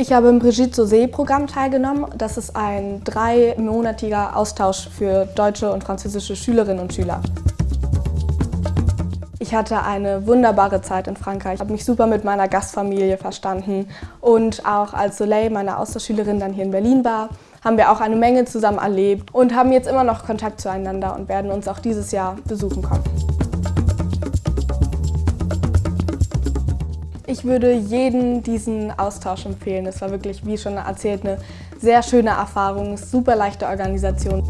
Ich habe im Brigitte Sauzet-Programm teilgenommen. Das ist ein dreimonatiger Austausch für deutsche und französische Schülerinnen und Schüler. Ich hatte eine wunderbare Zeit in Frankreich. Ich habe mich super mit meiner Gastfamilie verstanden. Und auch als Soleil, meine Austauschschülerin, dann hier in Berlin war, haben wir auch eine Menge zusammen erlebt und haben jetzt immer noch Kontakt zueinander und werden uns auch dieses Jahr besuchen kommen. Ich würde jedem diesen Austausch empfehlen. Es war wirklich, wie schon erzählt, eine sehr schöne Erfahrung, super leichte Organisation.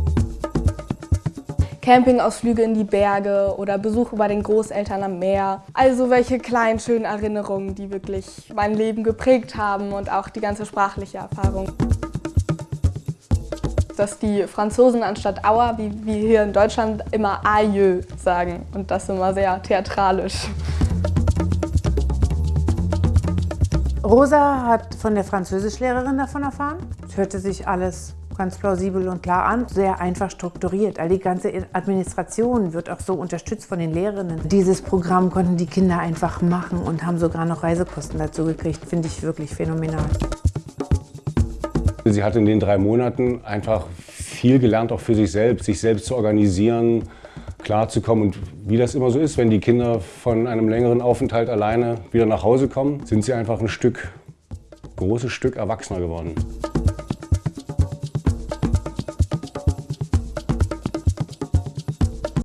Campingausflüge in die Berge oder Besuche bei den Großeltern am Meer. Also welche kleinen, schönen Erinnerungen, die wirklich mein Leben geprägt haben und auch die ganze sprachliche Erfahrung. Dass die Franzosen anstatt Aua, wie wir hier in Deutschland, immer Aïeux sagen und das immer sehr theatralisch. Rosa hat von der Französischlehrerin davon erfahren. Es hörte sich alles ganz plausibel und klar an, sehr einfach strukturiert. All die ganze Administration wird auch so unterstützt von den Lehrerinnen. Dieses Programm konnten die Kinder einfach machen und haben sogar noch Reisekosten dazu gekriegt. Finde ich wirklich phänomenal. Sie hat in den drei Monaten einfach viel gelernt, auch für sich selbst, sich selbst zu organisieren, klarzukommen. Und wie das immer so ist, wenn die Kinder von einem längeren Aufenthalt alleine wieder nach Hause kommen, sind sie einfach ein Stück, großes Stück erwachsener geworden.